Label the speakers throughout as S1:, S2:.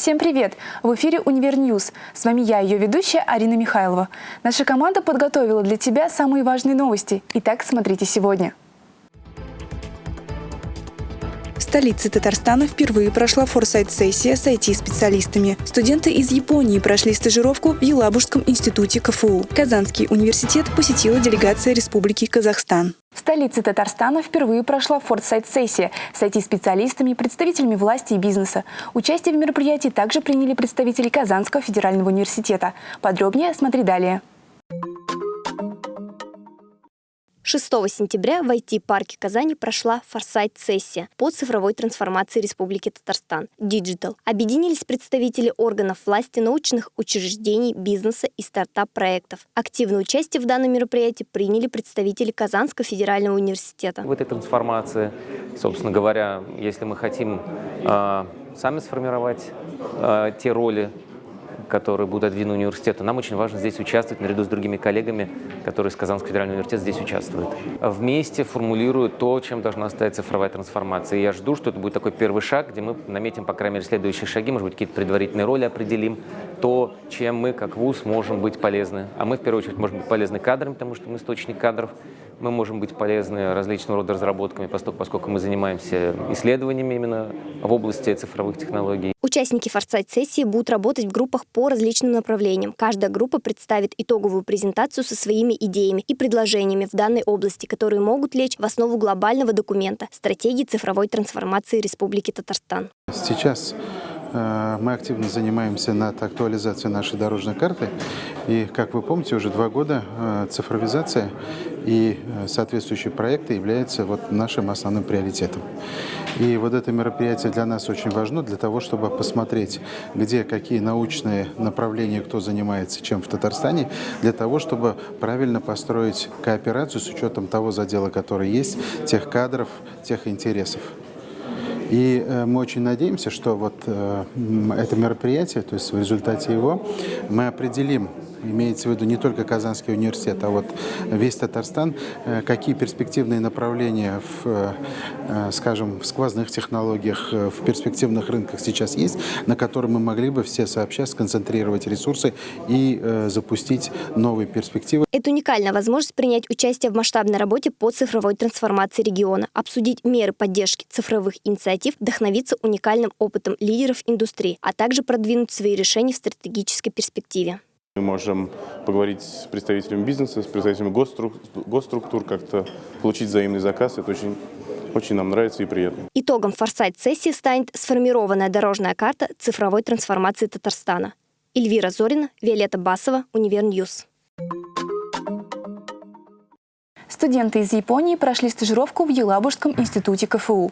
S1: Всем привет! В эфире «Универ News». С вами я, ее ведущая Арина Михайлова. Наша команда подготовила для тебя самые важные новости. Итак, смотрите сегодня. Столице Татарстана впервые прошла форсайт-сессия с IT-специалистами. Студенты из Японии прошли стажировку в Елабужском институте КФУ. Казанский университет посетила делегация Республики Казахстан. В столице Татарстана впервые прошла форсайт-сессия с IT-специалистами, представителями власти и бизнеса. Участие в мероприятии также приняли представители Казанского федерального университета. Подробнее смотри далее.
S2: 6 сентября в IT-парке Казани прошла форсайт-сессия по цифровой трансформации Республики Татарстан Digital. Объединились представители органов власти, научных учреждений, бизнеса и стартап-проектов. Активное участие в данном мероприятии приняли представители Казанского федерального университета.
S3: В этой трансформации, собственно говоря, если мы хотим э, сами сформировать э, те роли, которые будут отведены университету. Нам очень важно здесь участвовать наряду с другими коллегами, которые из Казанского федерального университета здесь участвуют. Вместе формулируют то, чем должна стать цифровая трансформация. И я жду, что это будет такой первый шаг, где мы наметим, по крайней мере, следующие шаги, может быть, какие-то предварительные роли определим, то, чем мы, как ВУЗ, можем быть полезны. А мы, в первую очередь, можем быть полезны кадрам, потому что мы источник кадров, мы можем быть полезны различного рода разработками, поскольку мы занимаемся исследованиями именно в области цифровых технологий.
S2: Участники форсайт-сессии будут работать в группах по различным направлениям. Каждая группа представит итоговую презентацию со своими идеями и предложениями в данной области, которые могут лечь в основу глобального документа «Стратегии цифровой трансформации Республики Татарстан».
S4: Сейчас мы активно занимаемся над актуализацией нашей дорожной карты. И, как вы помните, уже два года э, цифровизация и э, соответствующие проекты являются вот нашим основным приоритетом. И вот это мероприятие для нас очень важно, для того, чтобы посмотреть, где какие научные направления, кто занимается чем в Татарстане, для того, чтобы правильно построить кооперацию с учетом того задела, который есть, тех кадров, тех интересов. И э, мы очень надеемся, что вот э, это мероприятие, то есть в результате его, мы определим имеется в виду не только Казанский университет, а вот весь Татарстан, э, какие перспективные направления в, скажем, в сквозных технологиях, в перспективных рынках сейчас есть, на которые мы могли бы все сообща сконцентрировать ресурсы и запустить новые перспективы.
S2: Это уникальная возможность принять участие в масштабной работе по цифровой трансформации региона, обсудить меры поддержки цифровых инициатив, вдохновиться уникальным опытом лидеров индустрии, а также продвинуть свои решения в стратегической перспективе.
S5: Мы можем поговорить с представителями бизнеса, с представителями госструктур, как-то получить взаимный заказ. Это очень, очень нам нравится и приятно.
S2: Итогом форсайт-сессии станет сформированная дорожная карта цифровой трансформации Татарстана. Эльвира Зорина, Виолетта Басова, Универ News.
S1: Студенты из Японии прошли стажировку в Елабужском институте КФУ.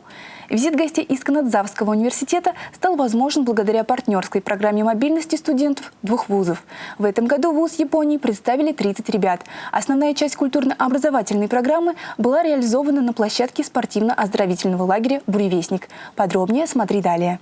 S1: Визит гостей из Канадзавского университета стал возможен благодаря партнерской программе мобильности студентов двух вузов. В этом году вуз Японии представили 30 ребят. Основная часть культурно-образовательной программы была реализована на площадке спортивно-оздоровительного лагеря «Буревестник». Подробнее смотри далее.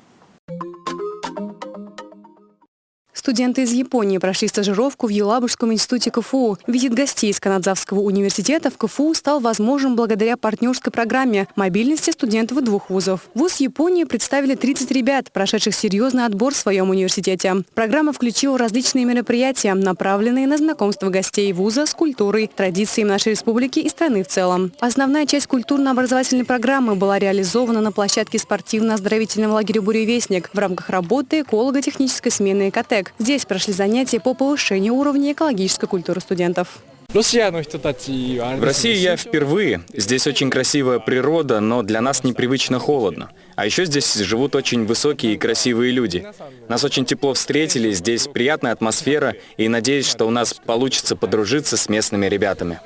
S1: Студенты из Японии прошли стажировку в Елабужском институте КФУ. Визит гостей из Канадзавского университета в КФУ стал возможен благодаря партнерской программе мобильности студентов двух вузов. Вуз Японии представили 30 ребят, прошедших серьезный отбор в своем университете. Программа включила различные мероприятия, направленные на знакомство гостей вуза с культурой, традициями нашей республики и страны в целом. Основная часть культурно-образовательной программы была реализована на площадке спортивно-оздоровительного лагеря «Буревестник» в рамках работы эколого-технической смены «Экотек». Здесь прошли занятия по повышению уровня экологической культуры студентов.
S6: В России я впервые. Здесь очень красивая природа, но для нас непривычно холодно. А еще здесь живут очень высокие и красивые люди. Нас очень тепло встретили, здесь приятная атмосфера, и надеюсь, что у нас получится подружиться с местными ребятами.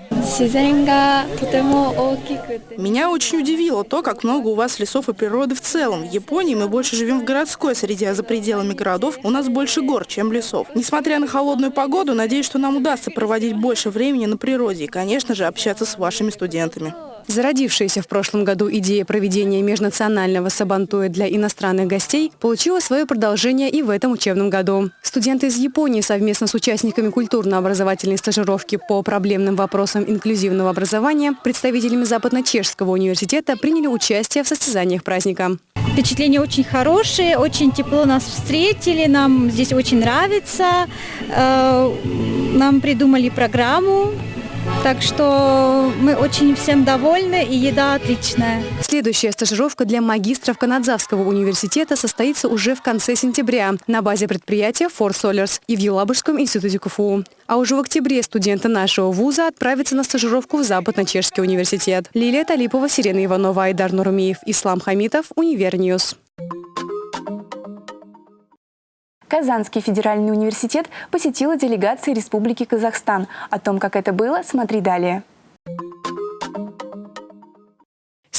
S7: Меня очень удивило то, как много у вас лесов и природы в целом. В Японии мы больше живем в городской среде, а за пределами городов у нас больше гор, чем лесов. Несмотря на холодную погоду, надеюсь, что нам удастся проводить больше времени на природе и, конечно же, общаться с вашими студентами.
S1: Зародившаяся в прошлом году идея проведения межнационального сабантуя для иностранных гостей получила свое продолжение и в этом учебном году. Студенты из Японии совместно с участниками культурно-образовательной стажировки по проблемным вопросам инклюзивного образования, представителями Западно-Чешского университета приняли участие в состязаниях праздника.
S8: Впечатления очень хорошие, очень тепло нас встретили, нам здесь очень нравится. Э, нам придумали программу, так что мы очень всем довольны и еда отличная.
S1: Следующая стажировка для магистров Канадзавского университета состоится уже в конце сентября на базе предприятия Ford Sollers и в Елабужском институте КФУ. А уже в октябре студенты нашего вуза отправятся на стажировку в Западно-Чешский университет. Лилия Талипова, Сирена Иванова, Айдар Нурмиев, Ислам Хамитов, Универ News.
S9: Казанский федеральный университет посетила делегация Республики Казахстан. О том, как это было, смотри далее.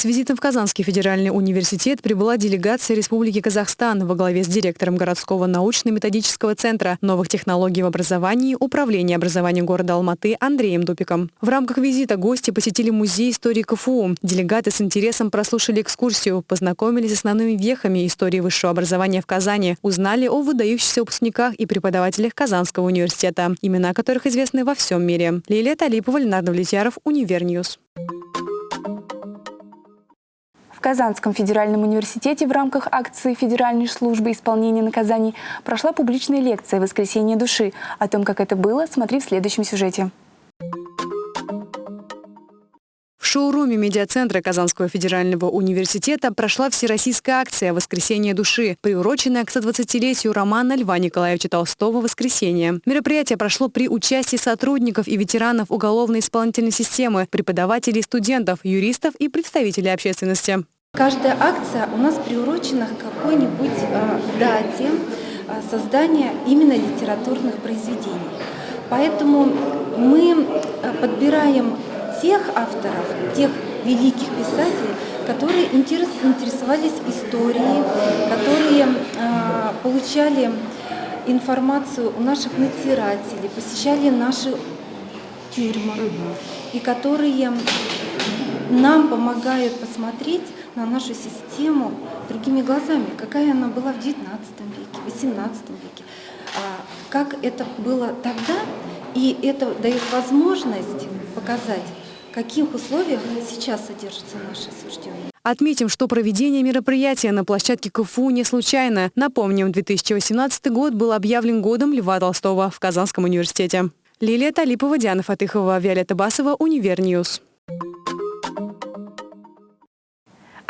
S1: С визитом в Казанский федеральный университет прибыла делегация Республики Казахстан во главе с директором городского научно-методического центра новых технологий в образовании Управления образования города Алматы Андреем Дупиком. В рамках визита гости посетили музей истории КФУ. Делегаты с интересом прослушали экскурсию, познакомились с основными вехами истории высшего образования в Казани, узнали о выдающихся выпускниках и преподавателях Казанского университета, имена которых известны во всем мире. Лилия Талипова, Ленар Давлетьяров, Универ News.
S9: Казанском федеральном университете в рамках акции Федеральной службы исполнения наказаний прошла публичная лекция «Воскресенье души». О том, как это было, смотри в следующем сюжете.
S1: Шоуруме медиацентра Казанского федерального университета прошла всероссийская акция «Воскресенье души», приуроченная к 120-летию романа Льва Николаевича Толстого «Воскресенье». Мероприятие прошло при участии сотрудников и ветеранов уголовной исполнительной системы, преподавателей, студентов, юристов и представителей общественности.
S10: Каждая акция у нас приурочена к какой-нибудь э, дате э, создания именно литературных произведений. Поэтому мы э, подбираем тех авторов, тех великих писателей, которые интересовались историей, которые э, получали информацию у наших надзирателей, посещали наши тюрьмы, и которые нам помогают посмотреть на нашу систему другими глазами, какая она была в XIX веке, в XVIII веке, а как это было тогда, и это дает возможность показать, каких условиях сейчас содержится наше осужденные.
S1: Отметим, что проведение мероприятия на площадке КФУ не случайно. Напомним, 2018 год был объявлен годом Льва Толстого в Казанском университете. Лилия Талипова, Диана Фатыхова, Виолетта Басова, Универ News.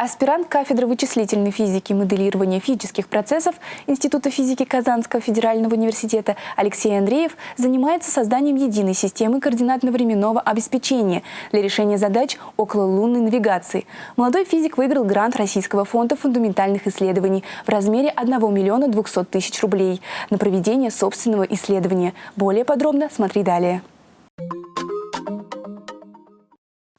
S9: Аспирант кафедры вычислительной физики и моделирования физических процессов Института физики Казанского федерального университета Алексей Андреев занимается созданием единой системы координатно-временного обеспечения для решения задач окололунной навигации. Молодой физик выиграл грант Российского фонда фундаментальных исследований в размере 1 миллиона 200 тысяч рублей на проведение собственного исследования. Более подробно смотри далее.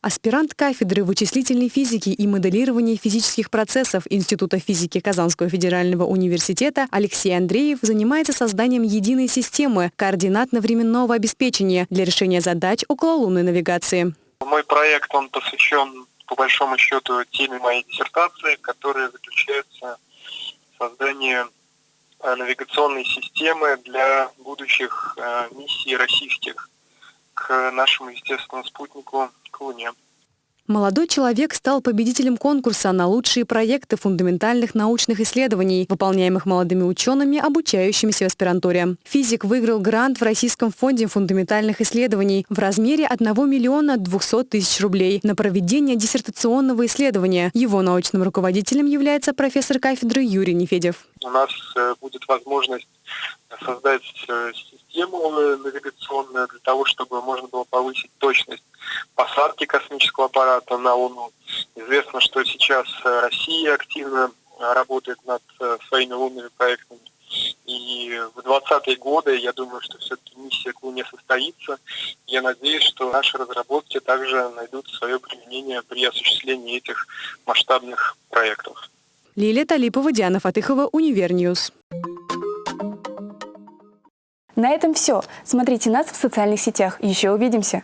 S1: Аспирант кафедры вычислительной физики и моделирования физических процессов Института физики Казанского федерального университета Алексей Андреев занимается созданием единой системы координатно-временного обеспечения для решения задач около лунной навигации.
S11: Мой проект он посвящен, по большому счету, теме моей диссертации, которая заключается в создании э, навигационной системы для будущих э, миссий российских к нашему естественному спутнику к Луне.
S1: Молодой человек стал победителем конкурса на лучшие проекты фундаментальных научных исследований, выполняемых молодыми учеными, обучающимися в аспирантуре. Физик выиграл грант в Российском фонде фундаментальных исследований в размере 1 миллиона 200 тысяч рублей на проведение диссертационного исследования. Его научным руководителем является профессор кафедры Юрий Нефедев.
S11: У нас э, будет возможность создать э, систему навигационную для того, чтобы можно было повысить точность посадки космического аппарата на Луну. Известно, что сейчас э, Россия активно работает над э, своими лунными проектами. И в 20-е годы, я думаю, что все-таки миссия к Луне состоится. Я надеюсь, что наши разработки также найдут свое применение при осуществлении этих масштабных проектов.
S1: Лилия Талипова, Диана Фатыхова, Универ News.
S9: На этом все. Смотрите нас в социальных сетях. Еще увидимся.